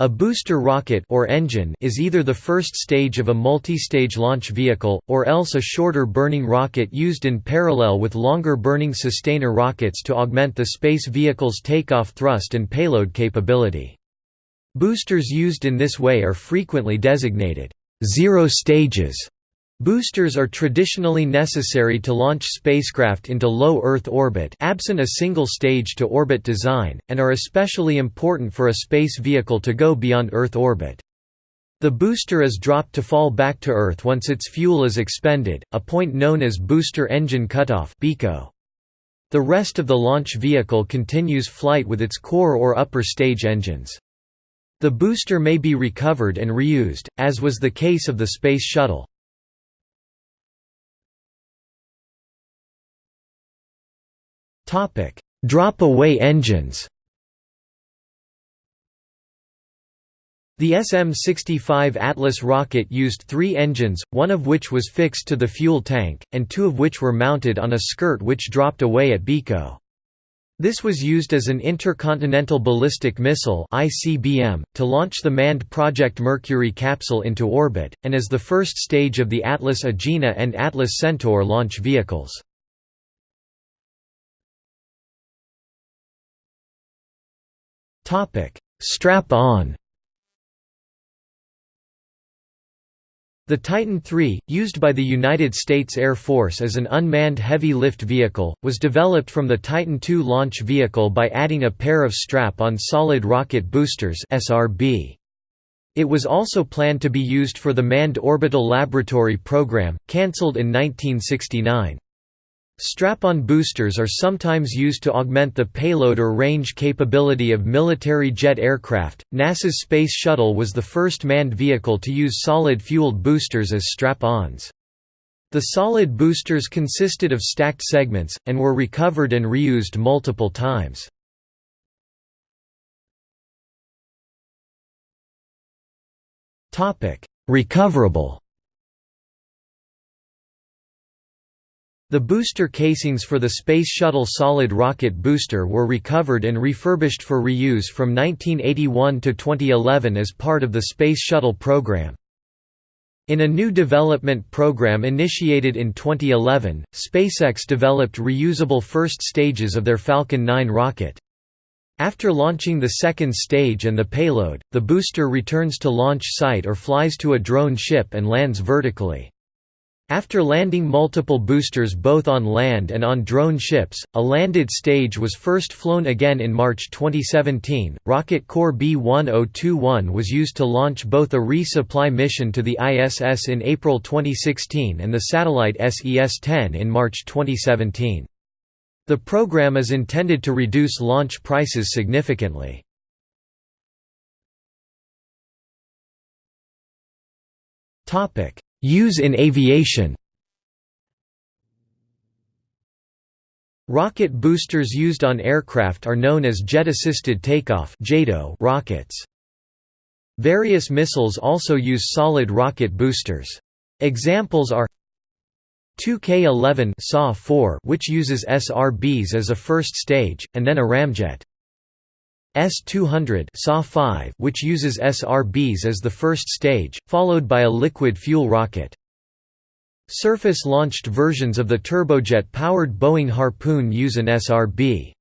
A booster rocket or engine is either the first stage of a multi-stage launch vehicle, or else a shorter burning rocket used in parallel with longer burning sustainer rockets to augment the space vehicle's takeoff thrust and payload capability. Boosters used in this way are frequently designated zero stages Boosters are traditionally necessary to launch spacecraft into low Earth orbit absent a single stage-to-orbit design, and are especially important for a space vehicle to go beyond Earth orbit. The booster is dropped to fall back to Earth once its fuel is expended, a point known as booster engine cutoff The rest of the launch vehicle continues flight with its core or upper stage engines. The booster may be recovered and reused, as was the case of the Space Shuttle. Drop-away engines The SM-65 Atlas rocket used three engines, one of which was fixed to the fuel tank, and two of which were mounted on a skirt which dropped away at BECO. This was used as an intercontinental ballistic missile (ICBM) to launch the manned Project Mercury capsule into orbit, and as the first stage of the Atlas Agena and Atlas Centaur launch vehicles. Strap-on. The Titan III, used by the United States Air Force as an unmanned heavy-lift vehicle, was developed from the Titan II launch vehicle by adding a pair of strap-on solid rocket boosters. It was also planned to be used for the Manned Orbital Laboratory program, cancelled in 1969. Strap-on boosters are sometimes used to augment the payload or range capability of military jet aircraft. NASA's Space Shuttle was the first manned vehicle to use solid-fueled boosters as strap-ons. The solid boosters consisted of stacked segments, and were recovered and reused multiple times. Topic: Recoverable The booster casings for the Space Shuttle solid rocket booster were recovered and refurbished for reuse from 1981 to 2011 as part of the Space Shuttle program. In a new development program initiated in 2011, SpaceX developed reusable first stages of their Falcon 9 rocket. After launching the second stage and the payload, the booster returns to launch site or flies to a drone ship and lands vertically. After landing multiple boosters both on land and on drone ships, a landed stage was first flown again in March 2017. Rocket Core B1021 was used to launch both a resupply mission to the ISS in April 2016 and the satellite SES-10 in March 2017. The program is intended to reduce launch prices significantly. Use in aviation Rocket boosters used on aircraft are known as jet-assisted takeoff rockets. Various missiles also use solid rocket boosters. Examples are 2K11 SAW-4 which uses SRBs as a first stage, and then a ramjet. S-200 SAW-5 which uses SRBs as the first stage, followed by a liquid fuel rocket. Surface-launched versions of the turbojet-powered Boeing Harpoon use an SRB.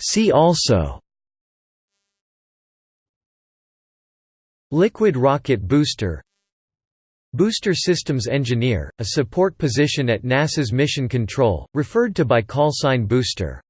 See also Liquid rocket booster Booster Systems Engineer, a support position at NASA's Mission Control, referred to by call sign Booster.